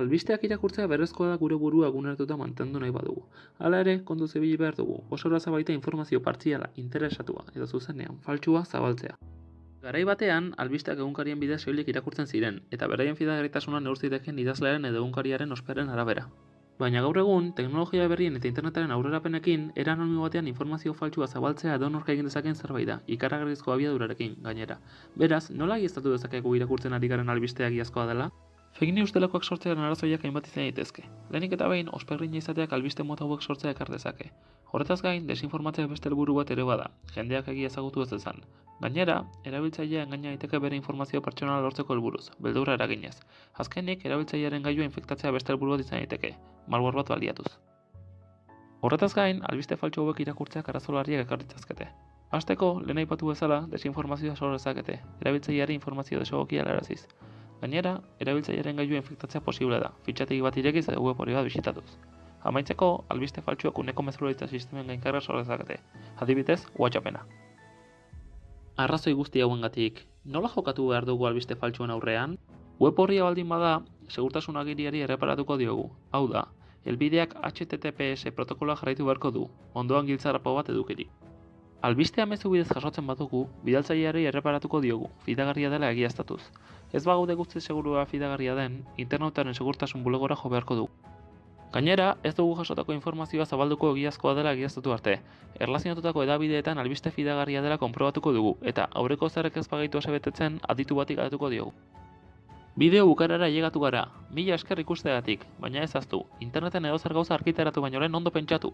Albisteak irakurtzea berrezkoa da gure burua eguneratuta mantendu nahi badugu. Hala ere, kontu zibili behar dugu, oso erraza baita informazio partziala, interesatua edo zuzenean faltsua zabaltzea. Garai batean, albisteak egunkarien bidez soilik irakurtzen ziren, eta beraien fidagarritasuna neur zitekeen idazlearen edo egunkariaren osperen arabera. Baina gaur egun, teknologia berrien eta internetaren aurrerapenekin, era anonimo batean informazio faltsua zabaltzea edonork egin dezakeen zerbait da, ikaragarrizko abiadurarekin gainera. Beraz, nola egiaztatu dezakegu irakurtzen ari garen albistea egiazkoa dela? Fake news delakoak sortzearen arazoiak hainbat izan daitezke. Lehenik eta behin, osperrina izateak albiste mota hauek sortzea ekar dezake. Horretaz gain, desinformatzea beste helburu bat ere bada, jendeak egia ezagutu ez dezan. Gainera, erabiltzailea engaina daiteke bere informazio pertsonala lortzeko helburuz, beldurra eraginez. Azkenik, erabiltzailearen gailua infektatzea beste helburu bat izan daiteke, malware bat baliatuz. Horretaz gain, albiste faltsu hauek irakurtzeak arazo larriak ekar ditzazkete. Hasteko, lehen aipatu bezala, desinformazioa sor dezakete, erabiltzaileari informazio desegokia helaraziz. Gainera, erabiltzailearen gailua infektatzea posible da, fitxategi bat irekiz edo web hori bat bisitatuz. Amaitzeko, albiste faltsuak uneko mezularitza sistemen gainkarra sor dezakete, adibidez, WhatsAppena. Arrazoi guzti hauengatik, nola jokatu behar dugu albiste faltsuen aurrean? Web horria baldin bada, segurtasun agiriari erreparatuko diogu. Hau da, helbideak HTTPS protokoloa jarraitu beharko du, ondoan giltzarrapo bat edukirik. Albistea mezu bidez jasotzen badugu, bidaltzaileari erreparatuko diogu, fidagarria dela egiaztatuz. Ez bagaude guzti segurua fidagarria den, internetaren segurtasun bulegora jo beharko du. Gainera, ez dugu jasotako informazioa zabalduko egiazkoa dela egiaztatu arte. Erlazionatutako edabideetan albiste fidagarria dela konprobatuko dugu, eta aurreko zerrek ez bagaitu asebetetzen aditu batik adatuko diogu. Bideo bukarara llegatu gara, mila esker ikusteagatik, baina ez aztu, interneten edozer gauza arkitaratu baino lehen ondo pentsatu.